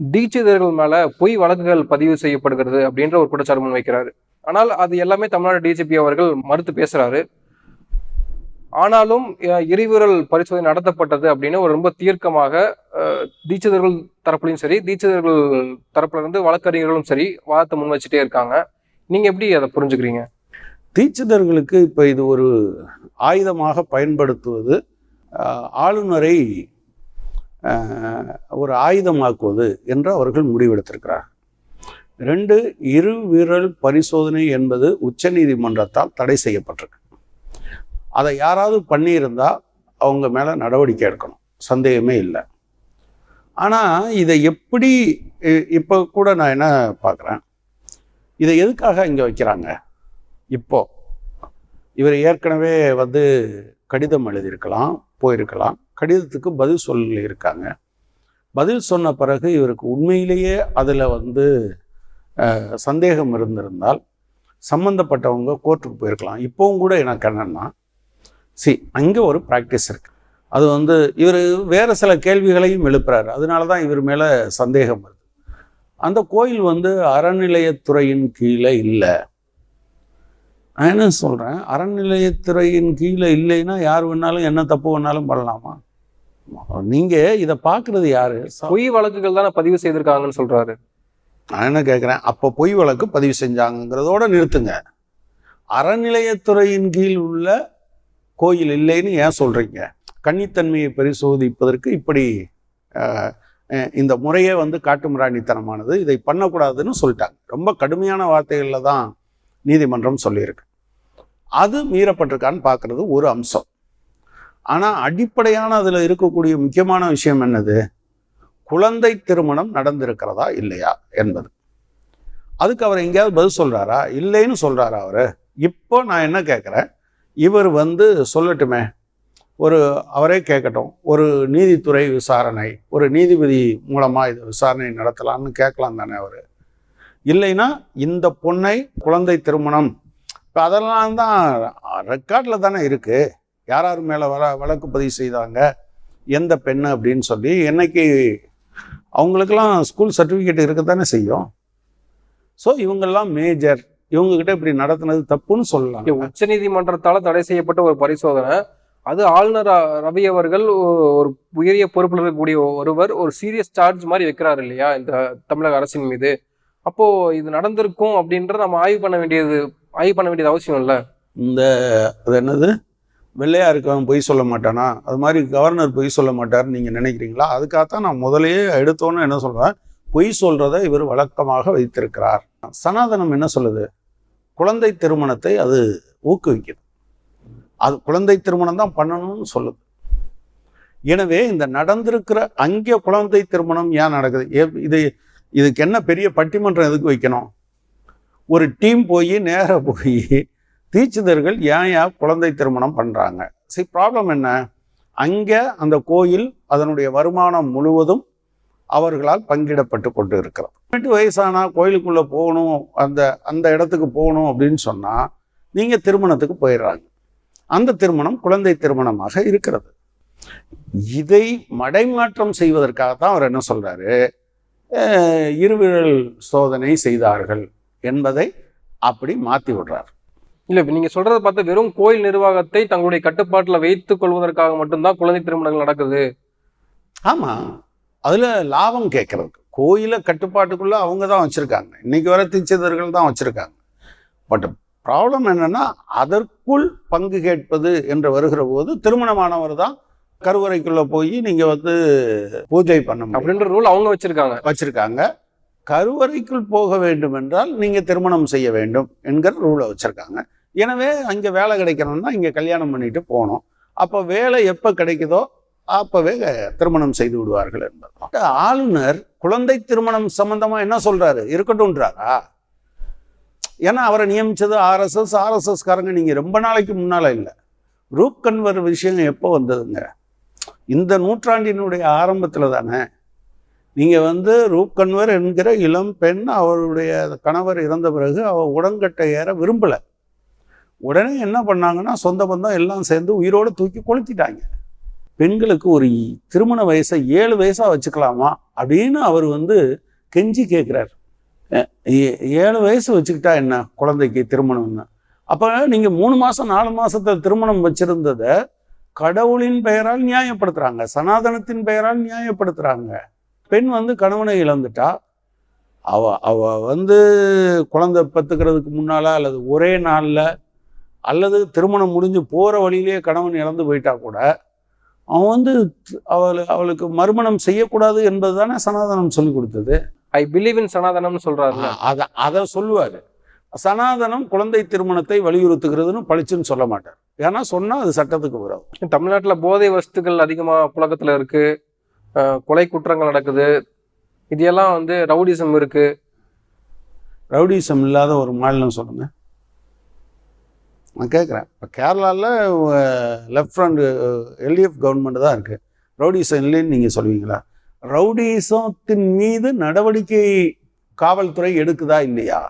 தீட்சிதர்கள் மேல பொய் வழக்குகள் பதிவு செய்யப்படுகிறது அப்படின்ற ஒரு குற்றச்சாட்டு முன் வைக்கிறாரு. ஆனால் அது எல்லாமே தமிழ்நாடு டிஜிபி அவர்கள் மறுத்து பேசுறாரு. ஆனாலும் அஹ், எரிவிரல் பரிசோதனை நடத்தப்பட்டது அப்படின்னு ஒரு ரொம்ப தீர்க்கமாக தீட்சிதர்கள் தரப்புலையும் சரி தீட்சிதர்கள் தரப்புல இருந்து வழக்கறிஞர்களும் சரி வாதத்தை முன் வச்சுட்டே இருக்காங்க. நீங்க எப்படி அதை புரிஞ்சுக்கிறீங்க? தீட்சிதர்களுக்கு இப்போ இது ஒரு ஆயுதமாக பயன்படுத்துவது ஆளுநரை ஒரு ஆயுதமாக்குவது என்று அவர்கள் முடிவெடுத்திருக்கிறார். ரெண்டு இரு விரல் பரிசோதனை என்பது உச்சநீதிமன்றத்தால் தடை செய்யப்பட்டிருக்கு. அதை யாராவது பண்ணியிருந்தா அவங்க மேலே நடவடிக்கை எடுக்கணும். சந்தேகமே இல்லை. ஆனால் இதை எப்படி இப்போ கூட நான் என்ன பார்க்குறேன்? இதை எதுக்காக இங்கே வைக்கிறாங்க? இப்போ இவர் ஏற்கனவே வந்து கடிதம் எழுதியிருக்கலாம் போயிருக்கலாம். கடிதத்துக்கு பதில் சொல்லியிருக்காங்க. பதில் சொன்ன பிறகு இவருக்கு உண்மையிலேயே அதில் வந்து சந்தேகம் இருந்திருந்தால் சம்மந்தப்பட்டவங்க கோர்ட்டுக்கு போயிருக்கலாம். இப்போவும் கூட எனக்கு என்னன்னா சி அங்கே ஒரு ப்ராக்டிஸ் இருக்கு. அது வந்து இவர் வேறு சில கேள்விகளையும் எழுப்புறாரு. அதனால தான் இவர் மேலே சந்தேகம் வருது. அந்த கோயில் வந்து அறநிலையத்துறையின் கீழே இல்லை. நான் என்ன சொல்கிறேன் அறநிலையத்துறையின் கீழே இல்லைன்னா யார் வேணாலும் என்ன தப்பு வேணாலும் பண்ணலாமா? நீங்கள் இதை பார்க்குறது யாரு? பொய் வழக்குகள் தானே பதிவு செய்திருக்காங்கன்னு சொல்றாரு. நான் என்ன கேட்குறேன் அப்போ பொய் வழக்கு பதிவு செஞ்சாங்கங்கிறதோட நிறுத்துங்க. அறநிலையத்துறையின் கீழ் உள்ள கோயில் இல்லைன்னு ஏன் சொல்கிறீங்க கன்னித்தன்மையை பரிசோதிப்பதற்கு இப்படி இந்த முறையே வந்து காட்டுமிராணித்தனமானது இதை பண்ணக்கூடாதுன்னு சொல்லிட்டாங்க. ரொம்ப கடுமையான வார்த்தைகளில் தான் நீதிமன்றம் சொல்லியிருக்கு. அது மீறப்பட்டிருக்கான்னு பார்க்குறது ஒரு அம்சம். ஆனால் அடிப்படையான அதில் இருக்கக்கூடிய முக்கியமான விஷயம் என்னது? குழந்தை திருமணம் நடந்திருக்கிறதா இல்லையா என்பது. அதுக்கு அவர் எங்கேயாவது பதில் சொல்கிறாரா இல்லைன்னு சொல்கிறாரா அவர்? இப்போ நான் என்ன கேட்குறேன் இவர் வந்து சொல்லட்டுமே. ஒரு அவரே கேட்கட்டும் ஒரு நீதித்துறை விசாரணை ஒரு நீதிபதி மூலமாக இது விசாரணை நடத்தலாம்னு கேட்கலாம் தானே அவர்? இல்லைன்னா இந்த பொண்ணை குழந்தை திருமணம். இப்போ அதெல்லாம் தான் ரெக்கார்டில் தானே இருக்குது யார் யார் மேலே வர வழக்கு பதிவு செய்தாங்க? எந்த பெண்ணு அப்படின்னு சொல்லி என்னைக்கு அவங்களுக்கெல்லாம் ஸ்கூல் சர்டிஃபிகேட் இருக்க தானே செய்யும். ஸோ இவங்கெல்லாம் மேஜர் இவங்ககிட்ட இப்படி நடத்தினது தப்புன்னு சொல்லலாம். உச்சநீதிமன்றத்தால் தடை செய்யப்பட்ட ஒரு பரிசோதனை. அது ஆளுநர் ரவி அவர்கள் ஒரு உயரிய பொறுப்பில் இருக்கக்கூடிய ஒருவர் ஒரு சீரியஸ் சார்ஜ் மாதிரி வைக்கிறார் இல்லையா? இந்த தமிழக அரசின் மீது. அப்போ இது நடந்திருக்கும் அப்படின்றத நம்ம ஆய்வு பண்ண வேண்டியது ஆய்வு பண்ண வேண்டியது அவசியம் இல்லை? இந்த அது என்னது? வெள்ளையா இருக்கவன் பொய் சொல்ல மாட்டானா? அது மாதிரி கவர்னர் பொய் சொல்ல மாட்டார்னு நீங்கள் நினைக்கிறீங்களா? அதுக்காகத்தான் நான் முதலையே எடுத்தோன்னு என்ன சொல்றேன்? பொய் சொல்கிறத இவர் வழக்கமாக வைத்திருக்கிறார். சனாதனம் என்ன சொல்லுது? குழந்தை திருமணத்தை அது ஊக்குவிக்குது. அது குழந்தை திருமணம் தான் பண்ணணும்னு சொல்லுது. எனவே இந்த நடந்திருக்கிற அங்கே குழந்தை திருமணம் ஏன் நடக்குது? ஏ- இது இதுக்கு என்ன பெரிய பட்டிமன்றம் எதுக்கு வைக்கணும்? ஒரு டீம் போய் நேராக போய் தீட்சிதர்கள் ஏன் ஏன் குழந்தை திருமணம் பண்ணுறாங்க சரி ப்ராப்ளம் என்ன? அங்கே அந்த கோயில் அதனுடைய வருமானம் முழுவதும் அவர்களால் பங்கிடப்பட்டு கொண்டு இருக்கிறது பதினெட்டு வயசானா கோயிலுக்குள்ளே போகணும் அந்த அந்த இடத்துக்கு போகணும் அப்படின்னு சொன்னால் நீங்கள் திருமணத்துக்கு போயிடுறாங்க. அந்த திருமணம் குழந்தை திருமணமாக இருக்கிறது. இதை மடைமாற்றம் செய்வதற்காக தான் அவர் என்ன சொல்கிறாரு அஹ், இருவிரல் சோதனை செய்தார்கள் என்பதை அப்படி மாற்றி விடுறார். இல்ல இப்ப நீங்க சொல்றத பார்த்தா வெறும் கோயில் நிர்வாகத்தை தங்களுடைய கட்டுப்பாட்டுல வைத்துக் கொள்வதற்காக மட்டும்தான் குழந்தை திருமணங்கள் நடக்குது. ஆமாம் அதில் லாபம் கேட்கறதுக்கு. கோயிலை கட்டுப்பாட்டுக்குள்ள அவங்க தான் வச்சுருக்காங்க. இன்னைக்கு வர தீட்சிதர்கள் தான் வச்சுருக்காங்க. பட் ப்ராப்ளம் என்னன்னா அதற்குள் பங்கு கேட்பது என்று வருகிற போது திருமணமானவர் தான் கருவறைக்குள்ள போய் நீங்க வந்து பூஜை பண்ண அப்படின்ற ரூல் அவங்க வச்சிருக்காங்க. வச்சிருக்காங்க. கருவறைக்குள் போக வேண்டும் என்றால் நீங்க திருமணம் செய்ய வேண்டும் என்கிற ரூலை வச்சிருக்காங்க. எனவே அங்க வேலை கிடைக்கணும்னா இங்க கல்யாணம் பண்ணிட்டு போகணும். அப்போ வேலை எப்போ கிடைக்குதோ அப்பவே திருமணம் செய்து விடுவார்கள் என்பது ஆளுநர் குழந்தை திருமணம் சம்பந்தமா என்ன சொல்றாரு? இருக்கட்டும்ன்றாரா? ஏன்னா அவரை நியமிச்சது ஆர்எஸ்எஸ் ஆர்எஸ்எஸ் காரங்க நீங்க ரொம்ப நாளைக்கு முன்னால இல்லை. ரூப் கன்வர் விஷயம் எப்போ வந்ததுங்க? இந்த நூற்றாண்டினுடைய ஆரம்பத்தில் தானே நீங்கள் வந்து ரூப்கன்வர் என்கிற இளம் பெண் அவருடைய கணவர் இறந்த பிறகு அவள் உடன்கட்டை ஏற விரும்பலை. உடனே என்ன பண்ணாங்கன்னா சொந்த பந்தம் எல்லாம் சேர்ந்து உயிரோடு தூக்கி கொளுத்திட்டாங்க. பெண்களுக்கு ஒரு திருமண வயசை ஏழு வயசாக வச்சுக்கலாமா அப்படின்னு அவர் வந்து கெஞ்சி கேட்குறாரு ஏழு வயசு வச்சுக்கிட்டா என்ன குழந்தைக்கு திருமணம்னு? அப்போ நீங்கள் மூணு மாதம் நாலு மாதத்தை திருமணம் வச்சுருந்ததை கடவுளின் பெயரால் நியாயப்படுத்துறாங்க. சனாதனத்தின் பெயரால் நியாயப்படுத்துறாங்க. பெண் வந்து கணவனை இழந்துட்டா அவ அவ வந்து குழந்தை பெற்றுக்கிறதுக்கு முன்னால அல்லது ஒரே நாளில் அல்லது திருமணம் முடிஞ்சு போகிற வழியிலேயே கணவன் இழந்து போயிட்டா கூட அவன் வந்து அவள் அவளுக்கு மறுமணம் செய்யக்கூடாது என்பது தானே சனாதனம் சொல்லி கொடுத்தது. ஐ பிலீவ் இன் சனாதனம்னு சொல்றாருல்ல அதை அதை சொல்லுவார். சனாதனம் குழந்தை திருமணத்தை வலியுறுத்துகிறதுன்னு பளிச்சுன்னு சொல்ல மாட்டார். ஏன்னா சொன்னால் அது சட்டத்துக்கு விரோதம் தமிழ்நாட்டுல போதை வஸ்துக்கள் அதிகமா புழக்கத்துல இருக்கு. அஹ் கொலை குற்றங்கள் நடக்குது. இதெல்லாம் வந்து ரவுடிசம் இருக்கு. ரவுடிசம் இல்லாத ஒரு மாநிலம் சொல்லுங்க நான் கேட்குறேன் இப்போ கேரளாவில் லெஃப்ட் ஃப்ரண்ட் எல்டிஎஃப் கவர்மெண்ட் தான் இருக்குது ரவுடிசம் இல்லைன்னு நீங்கள் சொல்லுவீங்களா? ரவுடிசத்தின் மீது நடவடிக்கை காவல்துறை எடுக்குதா இல்லையா?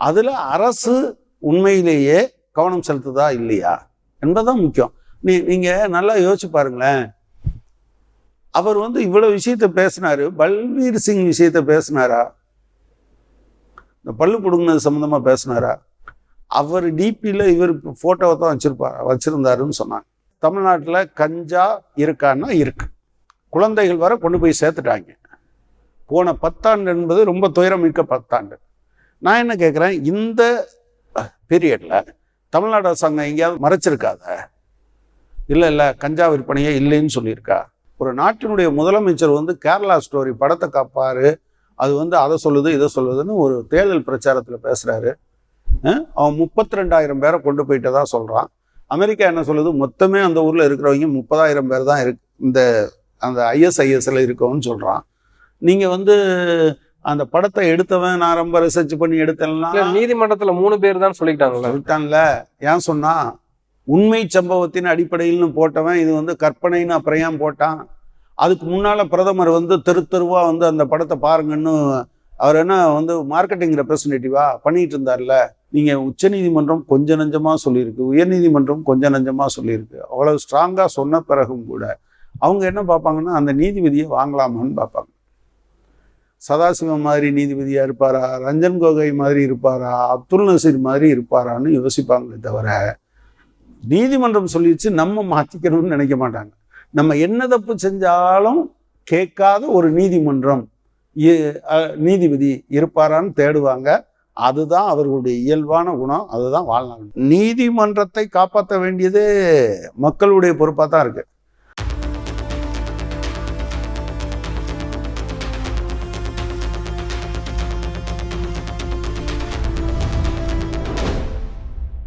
அதில் அரசு உண்மையிலேயே கவனம் செலுத்துதா இல்லையா? என்பதுதான் முக்கியம். நீ நீங்கள் நல்லா யோசிச்சு பாருங்களேன். அவர் வந்து இவ்வளோ விஷயத்த பேசினாரு. பல்வீர் சிங் விஷயத்த பேசினாரா? இந்த பல்லு பிடுங்கினது சம்மந்தமாக பேசினாரா? அவர் டிபியில் இவர் ஃபோட்டோவை தான் வச்சிருப்பார்? வச்சுருந்தாருன்னு சொன்னாங்க. தமிழ்நாட்டில் கஞ்சா இருக்கான்னா இருக்கு. குழந்தைகள் வர கொண்டு போய் சேர்த்துட்டாங்க. போன பத்தாண்டு என்பது ரொம்ப துயரமிக்க பத்தாண்டு. நான் என்ன கேட்குறேன் இந்த பீரியடில் தமிழ்நாடு அரசாங்கம் எங்கேயாவது மறைச்சிருக்காத? இல்லை இல்லை கஞ்சா விற்பனையே இல்லைன்னு சொல்லியிருக்கா? ஒரு நாட்டினுடைய முதலமைச்சர் வந்து கேரளா ஸ்டோரி படத்தை காப்பாரு. அது வந்து அதை சொல்லுது இதை சொல்லுதுன்னு ஒரு தேர்தல் பிரச்சாரத்தில் பேசுகிறாரு அவன் முப்பத்தி ரெண்டாயிரம் பேரை கொண்டு போயிட்டதா சொல்கிறான் அமெரிக்கா என்ன சொல்லுது? மொத்தமே அந்த ஊரில் இருக்கிறவங்க முப்பதாயிரம் பேர் தான் இருக்கு. இந்த அந்த ஐஎஸ்ஐஎஸ்ல இருக்கவும்னு சொல்கிறான் நீங்கள் வந்து அந்த படத்தை எடுத்தவன் நான் ரொம்ப ரிசர்ச் பண்ணி எடுத்தேன்னா நீதிமன்றத்துல மூணு பேர் தான் சொல்லிக்கிட்டாங்கல்ல சொல்லிட்டான்ல. ஏன் சொன்னா உண்மை சம்பவத்தின் அடிப்படையில்னு போட்டவன் இது வந்து கற்பனைன்னு அப்புறம் போட்டான். அதுக்கு முன்னால பிரதமர் வந்து தெரு தெருவா வந்து அந்த படத்தை பாருங்கன்னு அவர் என்ன வந்து மார்க்கெட்டிங் ரெப்ரசன்டேட்டிவா பண்ணிட்டு இருந்தார்ல. நீங்க உச்சநீதிமன்றம் கொஞ்ச நஞ்சமா சொல்லியிருக்கு உயர்நீதிமன்றம் கொஞ்ச நஞ்சமா சொல்லியிருக்கு. அவ்வளவு ஸ்ட்ராங்கா சொன்ன பிறகும் கூட அவங்க என்ன பார்ப்பாங்கன்னா அந்த நீதிபதியை வாங்கலாமான்னு பார்ப்பாங்க. சதாசிவம் மாதிரி நீதிபதியாக இருப்பாரா? ரஞ்சன் கோகை மாதிரி இருப்பாரா? அப்துல் நசீர் மாதிரி இருப்பாரான்னு யோசிப்பாங்களே தவிர நீதிமன்றம் சொல்லிடுச்சு நம்ம மாற்றிக்கணும்னு நினைக்க மாட்டாங்க. நம்ம என்ன தப்பு செஞ்சாலும் கேட்காத ஒரு நீதிமன்றம் இ- நீதிபதி இருப்பாரான்னு தேடுவாங்க. அதுதான் அவர்களுடைய இயல்பான குணம் அதுதான் வாழ்நாள் நீதிமன்றத்தை காப்பாற்ற வேண்டியது மக்களுடைய பொறுப்பாக தான் இருக்குது